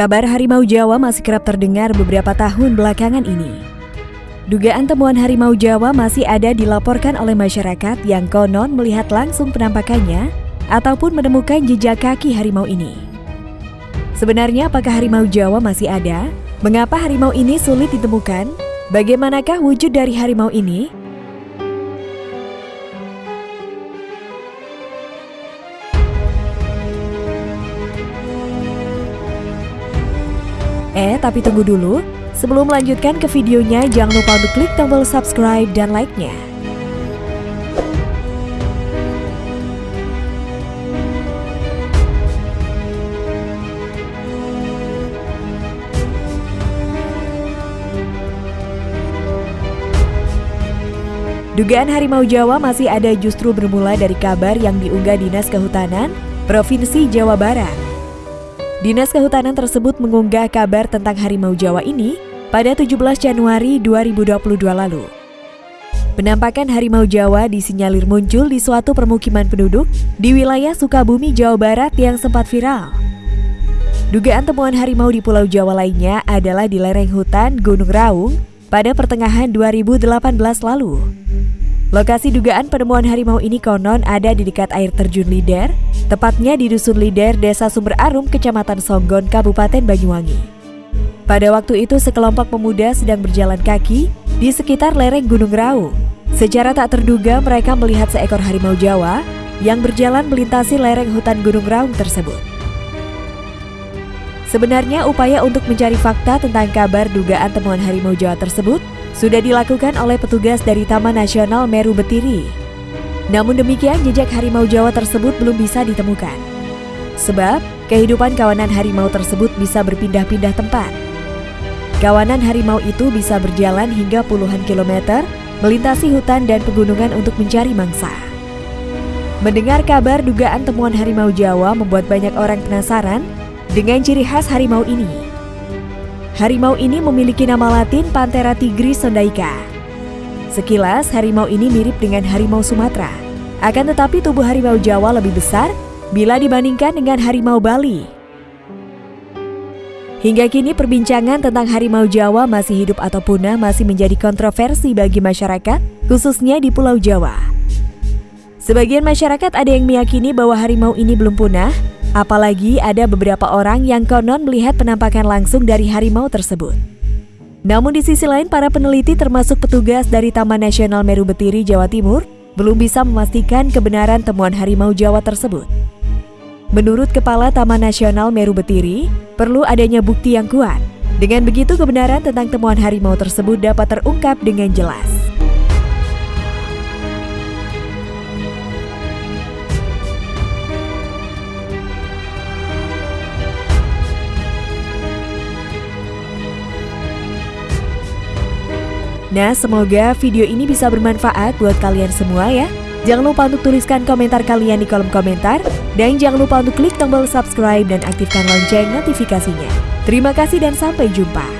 Kabar harimau Jawa masih kerap terdengar beberapa tahun belakangan ini. Dugaan temuan harimau Jawa masih ada dilaporkan oleh masyarakat yang konon melihat langsung penampakannya ataupun menemukan jejak kaki harimau ini. Sebenarnya apakah harimau Jawa masih ada? Mengapa harimau ini sulit ditemukan? Bagaimanakah wujud dari harimau ini? Eh, tapi tunggu dulu. Sebelum melanjutkan ke videonya, jangan lupa untuk klik tombol subscribe dan like-nya. Dugaan harimau Jawa masih ada justru bermula dari kabar yang diunggah Dinas Kehutanan Provinsi Jawa Barat. Dinas Kehutanan tersebut mengunggah kabar tentang harimau Jawa ini pada 17 Januari 2022 lalu. Penampakan harimau Jawa disinyalir muncul di suatu permukiman penduduk di wilayah Sukabumi, Jawa Barat yang sempat viral. Dugaan temuan harimau di Pulau Jawa lainnya adalah di lereng hutan Gunung Raung pada pertengahan 2018 lalu. Lokasi dugaan penemuan harimau ini konon ada di dekat air terjun Lider, tepatnya di Dusun Lider, Desa Sumber Arum, Kecamatan Songgon, Kabupaten Banyuwangi. Pada waktu itu sekelompok pemuda sedang berjalan kaki di sekitar lereng Gunung Raung. Secara tak terduga mereka melihat seekor harimau Jawa yang berjalan melintasi lereng hutan Gunung Raung tersebut. Sebenarnya upaya untuk mencari fakta tentang kabar dugaan temuan harimau Jawa tersebut sudah dilakukan oleh petugas dari Taman Nasional Meru Betiri. Namun demikian, jejak harimau Jawa tersebut belum bisa ditemukan. Sebab, kehidupan kawanan harimau tersebut bisa berpindah-pindah tempat. Kawanan harimau itu bisa berjalan hingga puluhan kilometer, melintasi hutan dan pegunungan untuk mencari mangsa. Mendengar kabar dugaan temuan harimau Jawa membuat banyak orang penasaran dengan ciri khas harimau ini. Harimau ini memiliki nama latin Panthera tigris sondaica. Sekilas, harimau ini mirip dengan harimau Sumatera. Akan tetapi tubuh harimau Jawa lebih besar bila dibandingkan dengan harimau Bali. Hingga kini perbincangan tentang harimau Jawa masih hidup atau punah masih menjadi kontroversi bagi masyarakat, khususnya di Pulau Jawa. Sebagian masyarakat ada yang meyakini bahwa harimau ini belum punah, Apalagi ada beberapa orang yang konon melihat penampakan langsung dari harimau tersebut. Namun di sisi lain para peneliti termasuk petugas dari Taman Nasional Meru Betiri Jawa Timur belum bisa memastikan kebenaran temuan harimau Jawa tersebut. Menurut Kepala Taman Nasional Meru Betiri, perlu adanya bukti yang kuat. Dengan begitu kebenaran tentang temuan harimau tersebut dapat terungkap dengan jelas. Nah, semoga video ini bisa bermanfaat buat kalian semua ya. Jangan lupa untuk tuliskan komentar kalian di kolom komentar. Dan jangan lupa untuk klik tombol subscribe dan aktifkan lonceng notifikasinya. Terima kasih dan sampai jumpa.